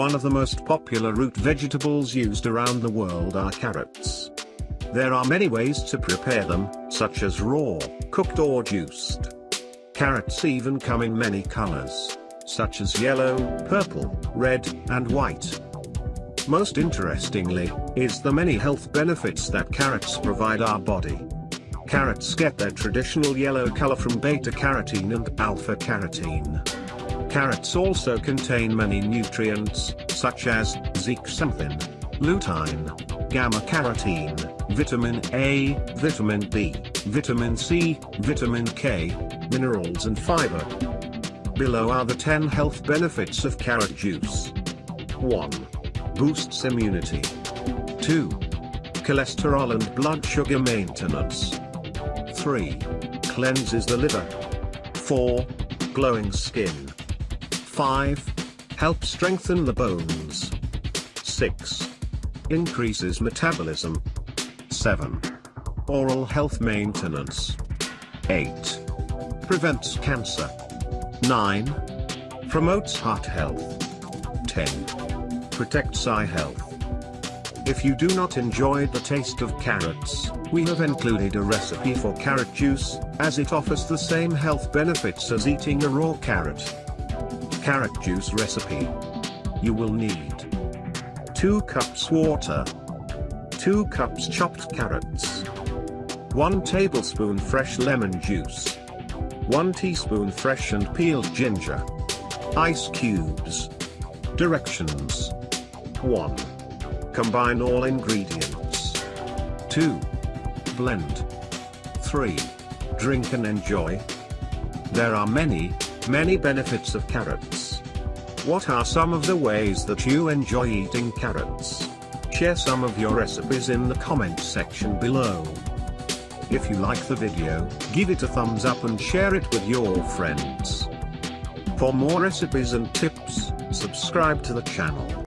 One of the most popular root vegetables used around the world are carrots. There are many ways to prepare them, such as raw, cooked or juiced. Carrots even come in many colors, such as yellow, purple, red, and white. Most interestingly, is the many health benefits that carrots provide our body. Carrots get their traditional yellow color from beta-carotene and alpha-carotene. Carrots also contain many nutrients, such as zeaxanthin, lutein, gamma-carotene, vitamin A, vitamin B, vitamin C, vitamin K, minerals and fiber. Below are the 10 health benefits of carrot juice. 1. Boosts immunity. 2. Cholesterol and blood sugar maintenance. 3. Cleanses the liver. 4. Glowing skin. 5. Help strengthen the bones. 6. Increases metabolism. 7. Oral health maintenance. 8. Prevents cancer. 9. Promotes heart health. 10. Protects eye health. If you do not enjoy the taste of carrots, we have included a recipe for carrot juice, as it offers the same health benefits as eating a raw carrot. Carrot juice recipe. You will need 2 cups water, 2 cups chopped carrots, 1 tablespoon fresh lemon juice, 1 teaspoon fresh and peeled ginger, ice cubes. Directions 1. Combine all ingredients. 2. Blend. 3. Drink and enjoy. There are many, many benefits of carrots. What are some of the ways that you enjoy eating carrots? Share some of your recipes in the comment section below. If you like the video, give it a thumbs up and share it with your friends. For more recipes and tips, subscribe to the channel.